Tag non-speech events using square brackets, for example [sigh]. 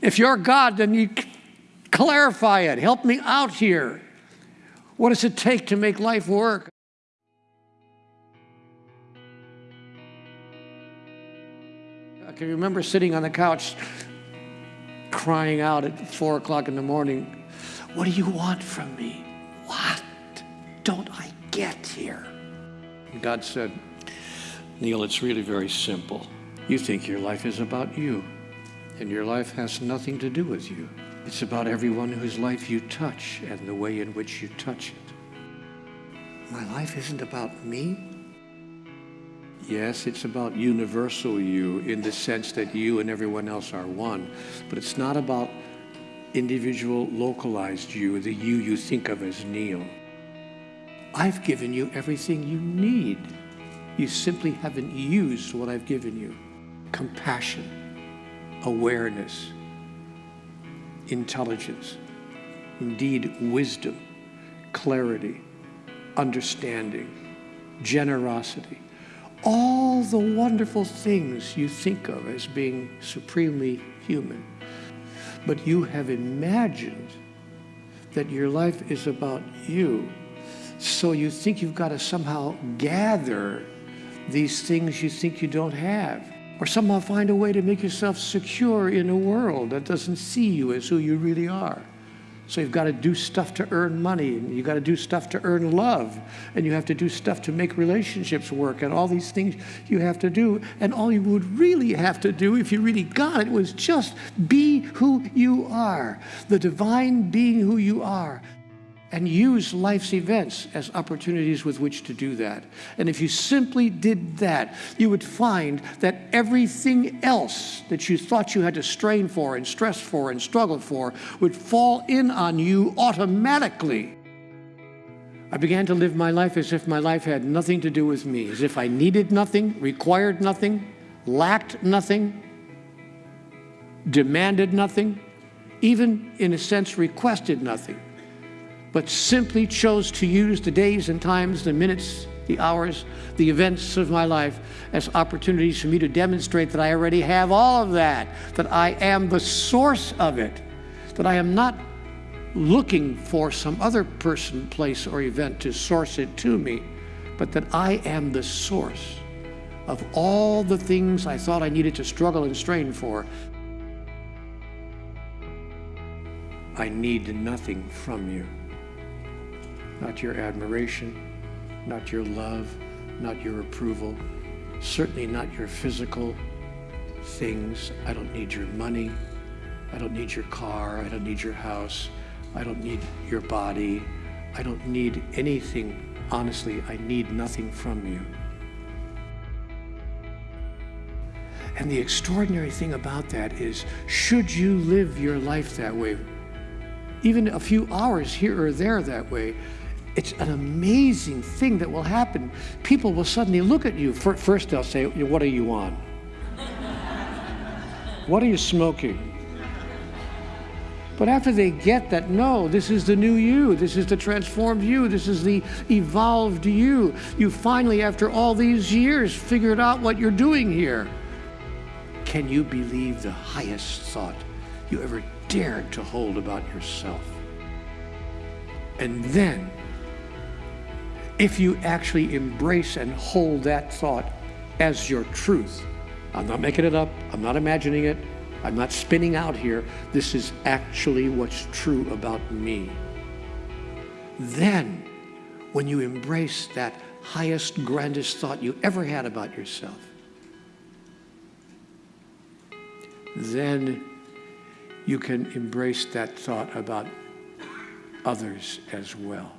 If you're God, then you clarify it. Help me out here. What does it take to make life work? I can remember sitting on the couch crying out at four o'clock in the morning, What do you want from me? What don't I get here? God said, Neil, it's really very simple. You think your life is about you, and your life has nothing to do with you. It's about everyone whose life you touch and the way in which you touch it. My life isn't about me. Yes, it's about universal you in the sense that you and everyone else are one, but it's not about individual localized you, the you you think of as Neil. I've given you everything you need. You simply haven't used what I've given you. Compassion, awareness, intelligence, indeed wisdom, clarity, understanding, generosity, all the wonderful things you think of as being supremely human. But you have imagined that your life is about you. So you think you've got to somehow gather these things you think you don't have. Or somehow find a way to make yourself secure in a world that doesn't see you as who you really are. So you've got to do stuff to earn money, and you've got to do stuff to earn love, and you have to do stuff to make relationships work, and all these things you have to do. And all you would really have to do, if you really got it, was just be who you are, the divine being who you are and use life's events as opportunities with which to do that. And if you simply did that, you would find that everything else that you thought you had to strain for and stress for and struggle for would fall in on you automatically. I began to live my life as if my life had nothing to do with me, as if I needed nothing, required nothing, lacked nothing, demanded nothing, even in a sense requested nothing but simply chose to use the days and times, the minutes, the hours, the events of my life as opportunities for me to demonstrate that I already have all of that, that I am the source of it, that I am not looking for some other person, place, or event to source it to me, but that I am the source of all the things I thought I needed to struggle and strain for. I need nothing from you not your admiration, not your love, not your approval, certainly not your physical things. I don't need your money. I don't need your car. I don't need your house. I don't need your body. I don't need anything. Honestly, I need nothing from you. And the extraordinary thing about that is, should you live your life that way, even a few hours here or there that way, it's an amazing thing that will happen. People will suddenly look at you. First, they'll say, What are you on? [laughs] what are you smoking? But after they get that, no, this is the new you, this is the transformed you, this is the evolved you, you finally, after all these years, figured out what you're doing here. Can you believe the highest thought you ever dared to hold about yourself? And then if you actually embrace and hold that thought as your truth. I'm not making it up, I'm not imagining it, I'm not spinning out here. This is actually what's true about me. Then, when you embrace that highest, grandest thought you ever had about yourself, then you can embrace that thought about others as well.